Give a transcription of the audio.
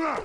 Hey!